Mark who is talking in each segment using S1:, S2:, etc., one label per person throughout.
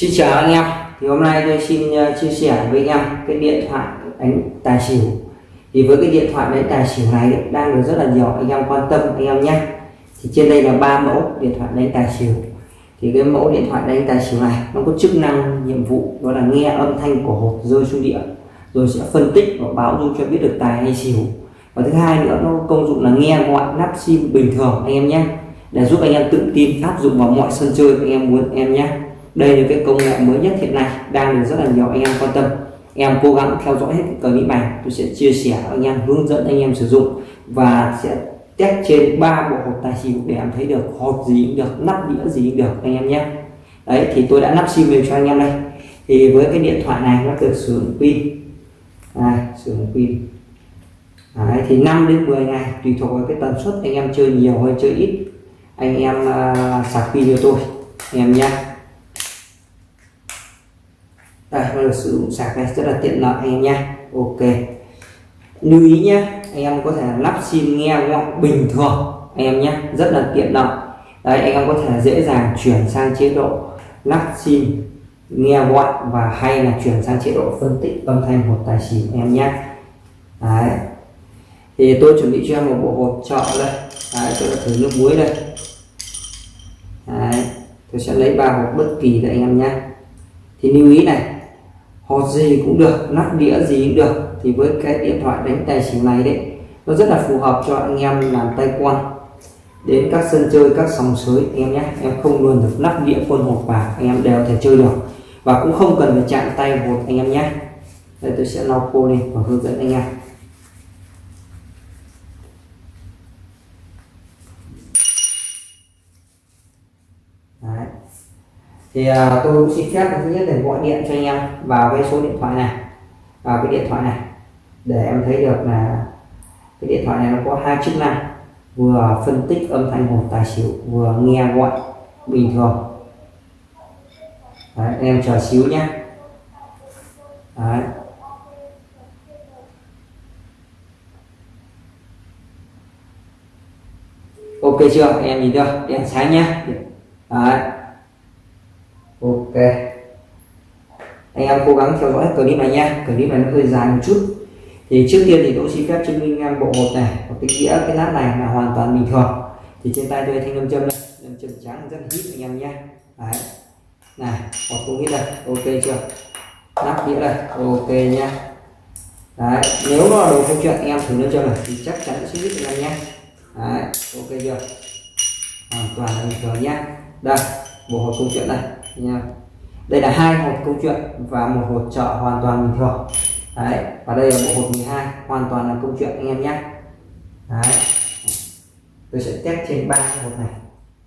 S1: Xin chào anh em. Thì hôm nay tôi xin ờ, chia sẻ với anh em cái điện thoại đánh tài xỉu. Thì với cái điện thoại đánh tài xỉu này đang được rất là nhiều anh em quan tâm, anh em nhé. Thì trên đây là ba mẫu điện thoại đánh tài xỉu. Thì cái mẫu điện thoại đánh tài xỉu này, nó có chức năng, nhiệm vụ đó là nghe âm thanh của hộp rơi xuống địa, rồi sẽ phân tích và báo dung cho biết được tài hay xỉu. Và thứ hai nữa, nó công dụng là nghe gọi nắp sim bình thường, anh em nhé. Để giúp anh em tự tin áp dụng vào mọi sân chơi anh em muốn em nhé đây là cái công nghệ mới nhất hiện nay đang được rất là nhiều anh em quan tâm. Em cố gắng theo dõi hết clip này tôi sẽ chia sẻ anh em hướng dẫn anh em sử dụng và sẽ test trên ba bộ hộp tài xỉu để em thấy được hộp gì cũng được nắp đĩa gì cũng được anh em nhé. Đấy thì tôi đã nắp sim về cho anh em đây. Thì với cái điện thoại này nó được sử dụng pin. À, sử dụng pin. Đấy, thì 5 đến 10 ngày tùy thuộc vào cái tần suất anh em chơi nhiều hay chơi ít anh em uh, sạc pin cho tôi anh em nhé đây nó được sử dụng sạc này rất là tiện lợi anh em nha, ok. Lưu ý nhé anh em có thể lắp sim nghe gọi bình thường anh em nhé rất là tiện lợi. Đấy anh em có thể dễ dàng chuyển sang chế độ lắp sim nghe gọi và hay là chuyển sang chế độ phân tích âm thanh hộp tài xỉu em nhé đấy. Thì tôi chuẩn bị cho em một bộ hộp chợ đây. Đấy, tôi đã thử nước muối đây. Đấy, tôi sẽ lấy ba hộp bất kỳ để anh em nhé thì lưu ý này hột gì cũng được nắp đĩa gì cũng được. Thì với cái điện thoại đánh tài xỉu này đấy, nó rất là phù hợp cho anh em làm tay quan. Đến các sân chơi, các sòng sới, anh em nhé, em không luôn được nắp đĩa quân hộp và anh em đều thể chơi được. Và cũng không cần phải chạm tay hột anh em nhé. Đây, tôi sẽ lau khô lên và hướng dẫn anh em Đấy thì uh, tôi cũng xin phép thứ nhất là gọi điện cho anh em vào cái số điện thoại này vào cái điện thoại này để em thấy được là cái điện thoại này nó có hai chức năng vừa phân tích âm thanh hồn tài xỉu vừa nghe gọi bình thường. Đấy, em chờ xíu nhé. Đấy. ok chưa? Em nhìn chưa? Đèn sáng nhé. Đấy. Anh em cố gắng theo dõi clip này nha. Clip này nó hơi dài một chút. Thì trước tiên thì tôi xin phép chứng minh em bộ hộp này có cái đĩa, cái nát này là hoàn toàn bình thường. Thì trên tay tôi thanh lâm châm đây. Lâm châm trắng rất hít anh em nhé đấy. Này hộp cũng hít đây ok chưa? Nắp đĩa đây, ok nhá đấy, nếu nó là đồ câu chuyện, anh em thử lâm châm này, thì chắc chắn sẽ hít anh em nhé đấy, ok chưa? Hoàn toàn bình thường nha. đây, bộ hộp câu chuyện này nha đây là hai hộp câu chuyện và một hộp chợ hoàn toàn bình thường. Đấy và đây là bộ hộp 12 hoàn toàn là câu chuyện anh em nhé. Đấy. Tôi sẽ test trên ba hộp này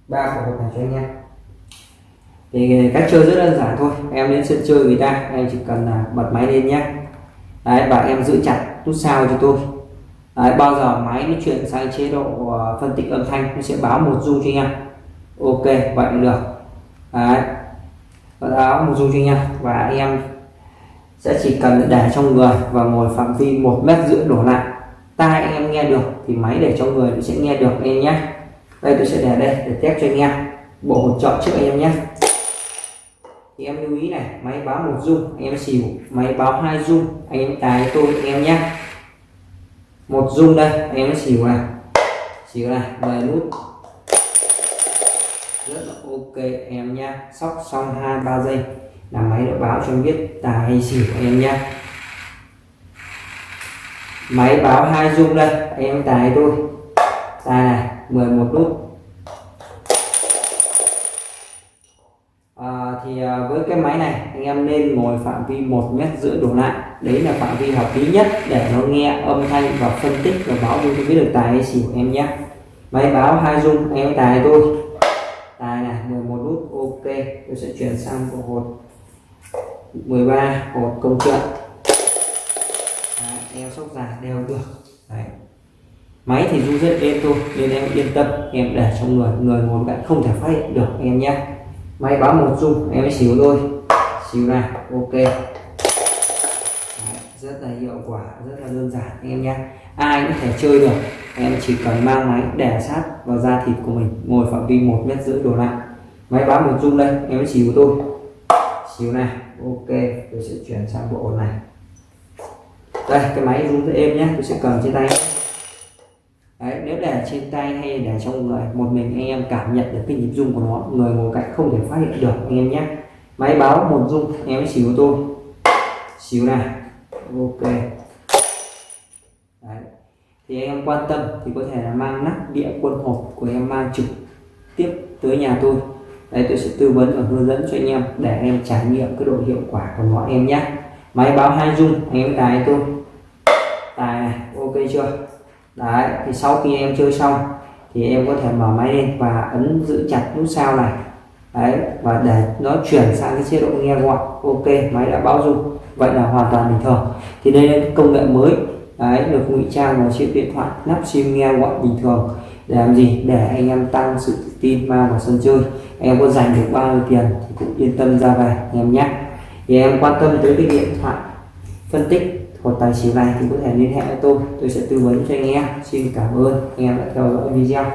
S1: ba hộp này cho anh em. Thì cách chơi rất đơn giản thôi em đến sân chơi người ta em chỉ cần là bật máy lên nhé. Đấy và em giữ chặt nút sao cho tôi. Đấy, bao giờ máy nó chuyển sang chế độ ờ, phân tích âm thanh nó sẽ báo một dung cho anh em. Ok vậy được. Đấy. Vâng báo một dung cho nha. Và anh em sẽ chỉ cần để trong người và ngồi phạm vi một mét rưỡi đổ lại. Tai anh em nghe được thì máy để trong người nó sẽ nghe được anh em nhé. Đây, tôi sẽ để đây để test cho anh em. Bộ một trợ trước anh em nhé. Thì em lưu ý này, máy báo một dung, anh em xỉu. Máy báo hai dung, anh em tài tôi, anh em nhé. Một dung đây, anh em xỉu này. Xỉu này 10 nút rất là ok em nha sóc xong hai ba giây. Là máy đã báo cho em biết tài hay xỉu em nha máy báo hai dung đây em tài tôi tài này 11 nút. À, thì à, với cái máy này anh em nên ngồi phạm vi một mét rưỡi đổ lại. Đấy là phạm vi hợp lý nhất để nó nghe âm thanh và phân tích và báo cho biết được tài hay xỉu em nhé máy báo hai dung em tài tôi tài này 11 nút ok tôi sẽ chuyển sang bộ hột 13 hột công chuyện. Đeo sóc giả đeo được. Đấy. máy thì du rất êm thôi nên em yên tâm em để trong người người ngồi cạnh không thể phát hiện được em nhé. Máy báo một dung em mới xíu thôi. Xíu này ok. Đấy, rất là hiệu quả rất là đơn giản anh em nhé. Ai cũng thể chơi được em chỉ cần mang máy để sát vào da thịt của mình ngồi phạm vi một mét rưỡi đổ lại máy báo một dung đây em xíu của tôi. Xíu này ok tôi sẽ chuyển sang bộ này. Đây cái máy rung rất êm nhé tôi sẽ cầm trên tay. Đấy, nếu để trên tay hay để trong người một mình anh em cảm nhận được cái nhịp rung của nó người ngồi cạnh không thể phát hiện được anh em nhé. Máy báo một rung anh em xíu tôi. Xíu này ok. Đấy. thì anh em quan tâm thì có thể là mang nắp đĩa quân hộp của em mang trực tiếp tới nhà tôi đây tôi sẽ tư vấn và hướng dẫn cho anh em để anh em trải nghiệm cái độ hiệu quả của nó em nhé. Máy báo hai dung anh em tài tôi. Tài này, ok chưa? Đấy, thì sau khi em chơi xong thì em có thể mở máy lên và ấn giữ chặt nút sao này. Đấy, và để nó chuyển sang cái chế độ nghe gọi, ok, máy đã báo dung vậy là hoàn toàn bình thường. Thì đây là công nghệ mới. Đấy, được ngụy trang vào chiếc điện thoại, nắp sim nghe gọi bình thường để làm gì? Để anh em tăng sự tự tin mang vào sân chơi em có dành được bao nhiêu tiền thì cũng yên tâm ra về, anh em nhé. Thì em quan tâm tới cái điện thoại phân tích hoặc tài xỉu này thì có thể liên hệ với tôi tôi sẽ tư vấn cho anh em. Xin cảm ơn, anh em đã theo dõi video.